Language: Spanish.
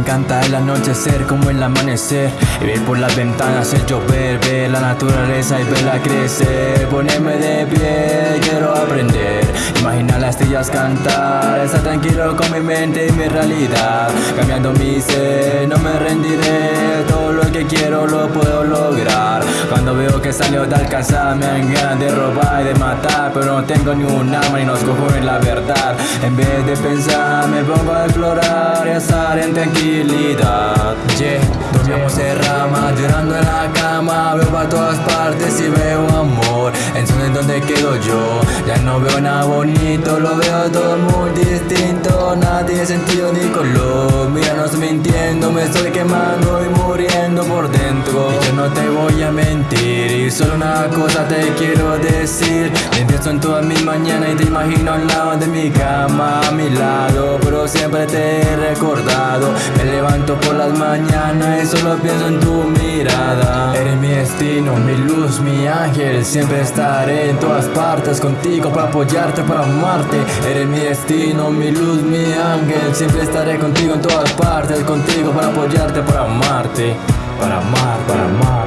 encanta el anochecer como el amanecer. Y ver por las ventanas el llover, ver la naturaleza y verla crecer. Ponerme de pie, quiero aprender. Imaginar las estrellas cantar Estar tranquilo con mi mente y mi realidad. Cambiando mi ser, no me rendiré. Todo lo que quiero lo puedo lograr Cuando veo que salió de alcanzar Me dan ganas de robar y de matar Pero no tengo ni un arma ni nos en la verdad. En vez de pensar me pongo a explorar y estar en tranquilidad. Yeah, dormimos en rama, llorando en la cama Veo para todas partes y veo amor. En donde quedo yo Ya no veo nada bonito, lo veo todo muy distinto. Nada tiene sentido ni color. Mira, no estoy mintiendo, me estoy quemando y Y solo una cosa te quiero decir. Me pienso en todas mis mañanas y te imagino al lado de mi cama A mi lado, pero siempre te he recordado. Me levanto por las mañanas y solo pienso en tu mirada. Eres mi destino, mi luz, mi ángel. Siempre estaré en todas partes contigo para apoyarte, para amarte. Eres mi destino, mi luz, mi ángel. Siempre estaré contigo en todas partes Contigo para apoyarte, para amarte. Para amar, para amar, para amar